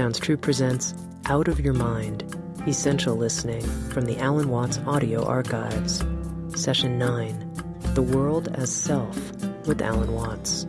Sounds True presents Out of Your Mind Essential Listening from the Alan Watts Audio Archives. Session 9 The World as Self with Alan Watts.